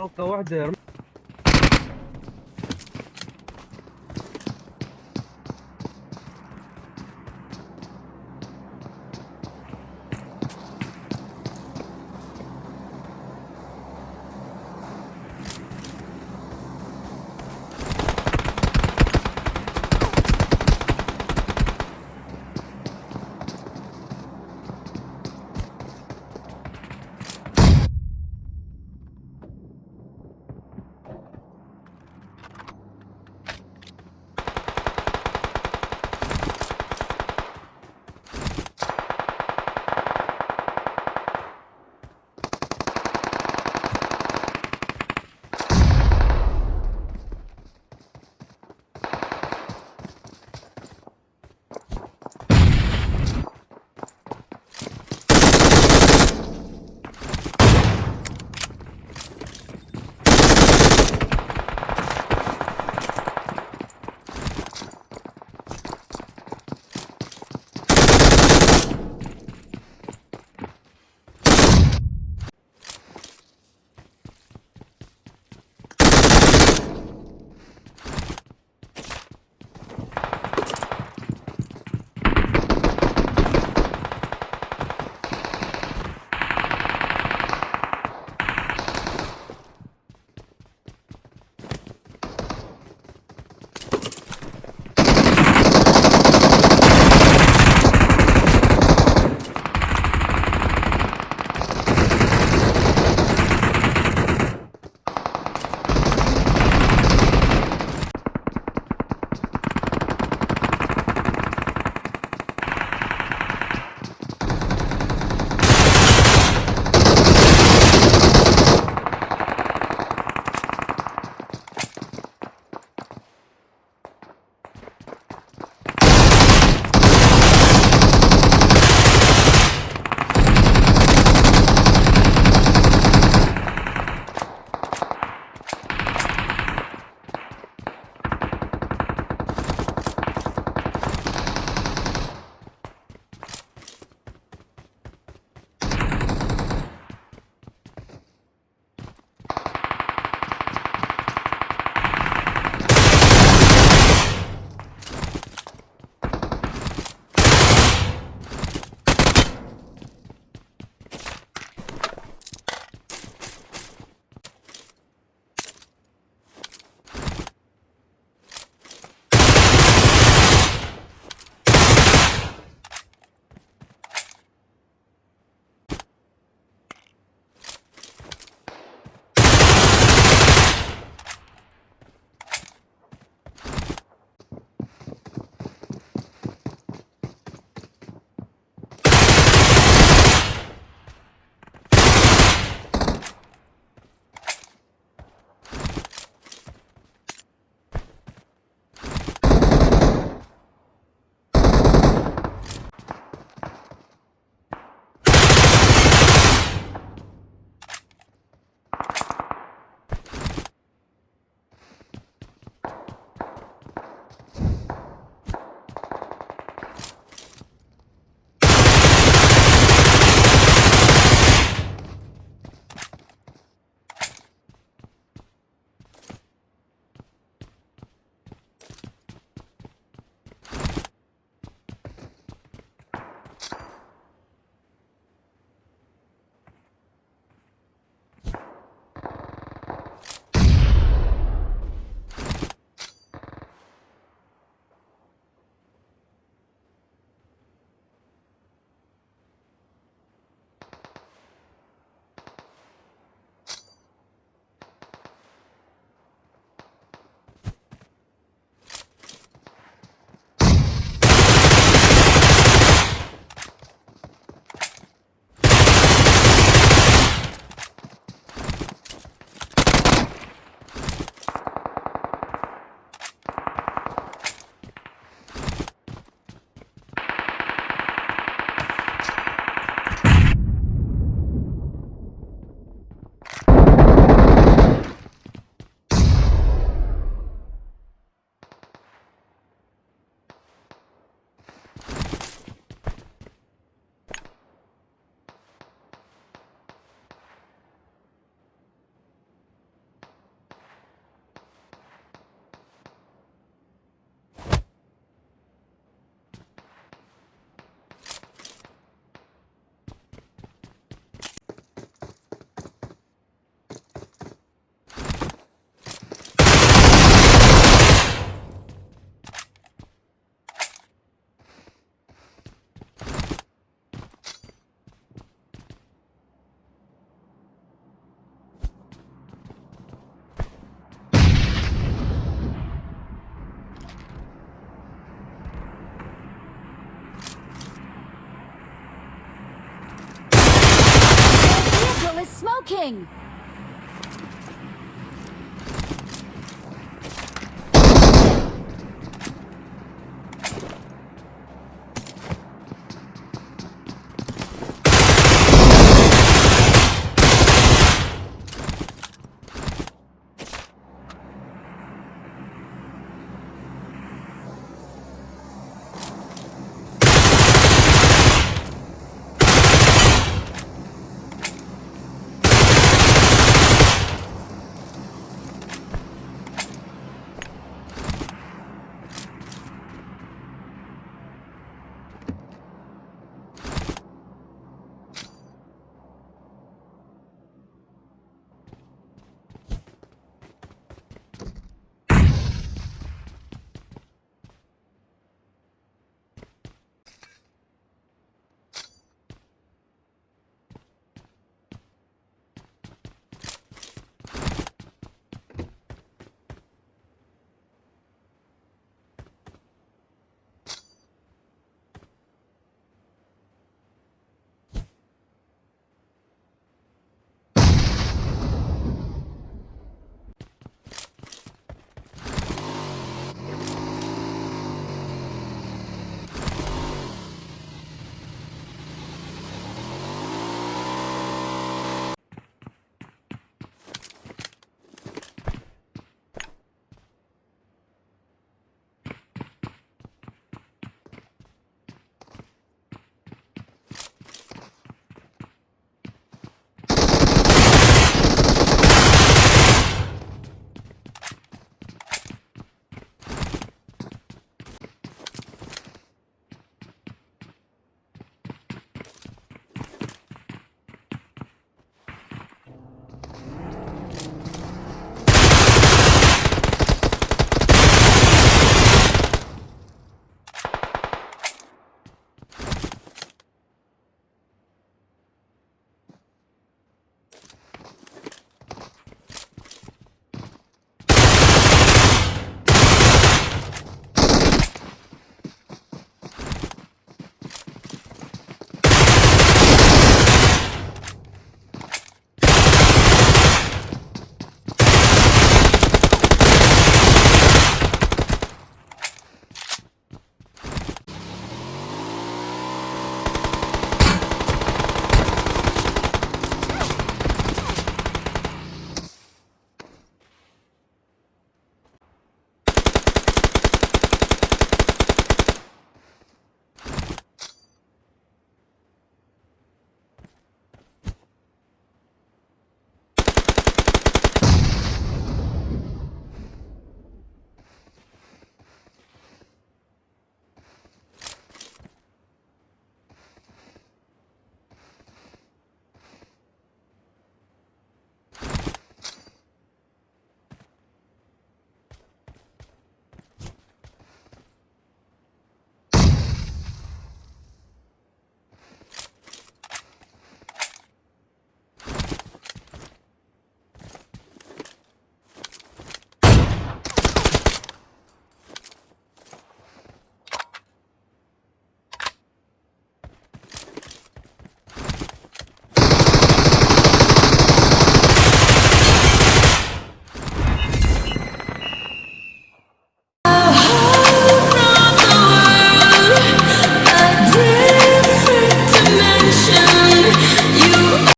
طلقه واحدة King!